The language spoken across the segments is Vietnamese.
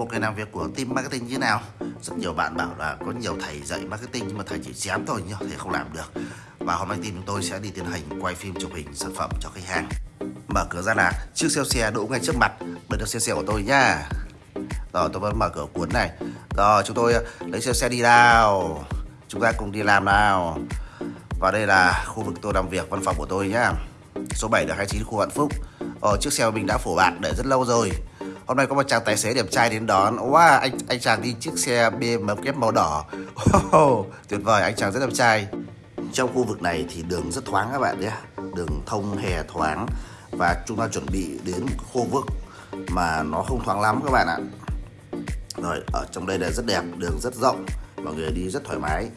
một ngày làm việc của team marketing như thế nào? Rất nhiều bạn bảo là có nhiều thầy dạy marketing nhưng mà thầy chỉ chém thôi nhưng thầy không làm được. Và hôm nay team chúng tôi sẽ đi tiến hành quay phim chụp hình sản phẩm cho khách hàng. Mở cửa ra là chiếc xe xe đỗ ngay trước mặt. Đây là xe xe của tôi nhá. Rồi tôi vẫn mở cửa cuốn này. Rồi chúng tôi ờ, lấy xe xe đi nào. Chúng ta cùng đi làm nào. Và đây là khu vực tôi làm việc văn phòng của tôi nhá. Số 7 được 29 khu Vạn Phúc. Ờ, chiếc xe mình đã phổ bạt để rất lâu rồi. Hôm nay có một chàng tài xế đẹp trai đến đón. Wow, anh anh chàng đi chiếc xe BMW màu đỏ. Wow, Tuyệt vời, anh chàng rất đẹp trai. Trong khu vực này thì đường rất thoáng các bạn nhé. Đường thông hè thoáng Và chúng ta chuẩn bị đến khu vực mà nó không thoáng lắm các bạn ạ. Rồi, ở trong đây là rất đẹp, đường rất rộng Mọi người đi rất thoải mái.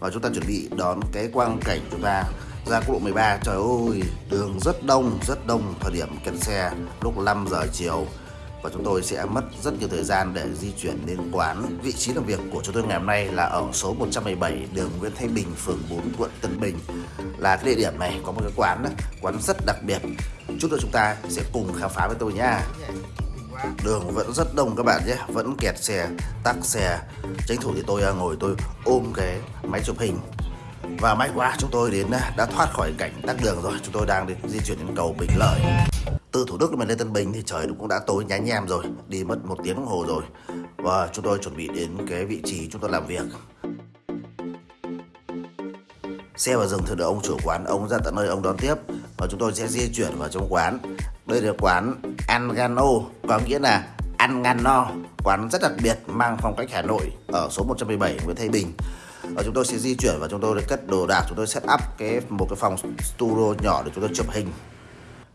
Và chúng ta chuẩn bị đón cái quang cảnh chúng ta ra quốc lộ 13 trời ơi đường rất đông rất đông thời điểm kẹt xe lúc 5 giờ chiều và chúng tôi sẽ mất rất nhiều thời gian để di chuyển đến quán. Vị trí làm việc của chúng tôi ngày hôm nay là ở số 117 đường Nguyễn Thái Bình phường 4 quận Tân Bình. Là cái địa điểm này có một cái quán đó, quán rất đặc biệt. Chút nữa chúng ta sẽ cùng khám phá với tôi nhé đường vẫn rất đông các bạn nhé vẫn kẹt xe tắc xe. Tranh thủ thì tôi à, ngồi tôi ôm cái máy chụp hình. Và may quá chúng tôi đến à, đã thoát khỏi cảnh tắc đường rồi. Chúng tôi đang đi, di chuyển đến cầu Bình Lợi. Từ Thủ Đức mình lên Tân Bình thì trời cũng đã tối nhá nhem rồi, Đi mất một tiếng đồng hồ rồi. Và chúng tôi chuẩn bị đến cái vị trí chúng tôi làm việc. Xe vào rừng thì được ông chủ quán, Ông ra tận nơi, ông đón tiếp. Và chúng tôi sẽ di chuyển vào trong quán. Đây là quán Angano, Có nghĩa là ăn ngăn no Quán rất đặc biệt, mang phong cách Hà Nội, Ở số 117 Nguyễn Thái Bình. Và chúng tôi sẽ di chuyển và chúng tôi cất đồ đạc, chúng tôi set up cái, một cái phòng studio nhỏ để chúng tôi chụp hình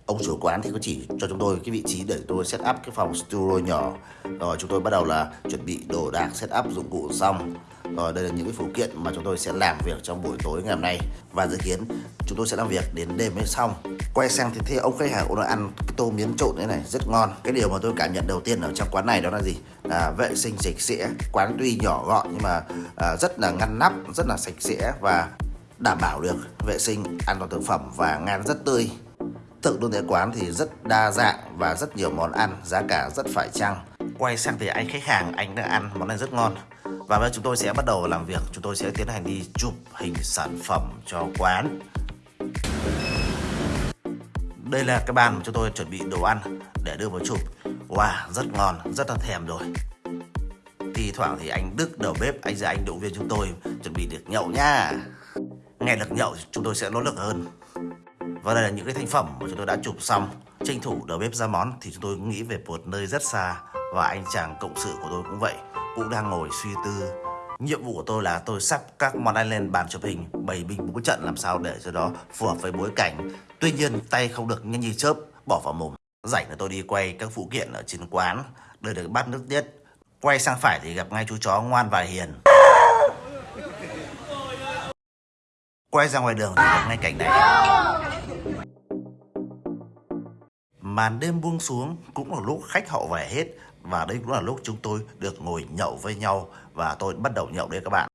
ông chủ quán thì có chỉ cho chúng tôi cái vị trí để tôi set up cái phòng studio nhỏ. Rồi chúng tôi bắt đầu là chuẩn bị đồ đạc set up dụng cụ xong. Rồi đây là những cái phụ kiện mà chúng tôi sẽ làm việc trong buổi tối ngày hôm nay. Và dự kiến chúng tôi sẽ làm việc đến đêm mới xong. Quay sang thì thấy ông khách hàng ông ăn cái tô miến trộn thế này rất ngon. Cái điều mà tôi cảm nhận đầu tiên ở trong quán này đó là gì? Là vệ sinh sạch sẽ quán tuy nhỏ gọn nhưng mà à, rất là ngăn nắp rất là sạch sẽ và đảm bảo được vệ sinh an toàn thực phẩm và ngan rất tươi. Thực đơn tại quán thì rất đa dạng và rất nhiều món ăn, giá cả rất phải chăng. Quay sang thì anh khách hàng, anh đã ăn món này rất ngon. Và bây giờ chúng tôi sẽ bắt đầu làm việc, chúng tôi sẽ tiến hành đi chụp hình sản phẩm cho quán. Đây là cái bàn mà chúng tôi chuẩn bị đồ ăn để đưa vào chụp. Wow, rất ngon, rất là thèm rồi. Thì thoảng thì anh Đức đầu bếp, anh ra anh động viên chúng tôi chuẩn bị được nhậu nha. Nghe được nhậu chúng tôi sẽ nỗ lực hơn. Và đây là những cái thành phẩm mà chúng tôi đã chụp xong, Tranh thủ đầu bếp ra món. Thì chúng tôi nghĩ về một nơi rất xa Và anh chàng cộng sự của tôi cũng vậy, Cũng đang ngồi suy tư. Nhiệm vụ của tôi là tôi sắp các món ăn lên bàn chụp hình, Bày binh bố trận làm sao để cho đó phù hợp với bối cảnh. Tuy nhiên, tay không được nhanh như chớp, bỏ vào mồm. Rảnh là tôi đi quay các phụ kiện ở trên quán đợi được bát nước tiết Quay sang phải thì gặp ngay chú chó ngoan và hiền. Quay ra ngoài đường thì gặp ngay cảnh này. Màn đêm buông xuống cũng là lúc khách họ về hết và đây cũng là lúc chúng tôi được ngồi nhậu với nhau và tôi bắt đầu nhậu đây các bạn.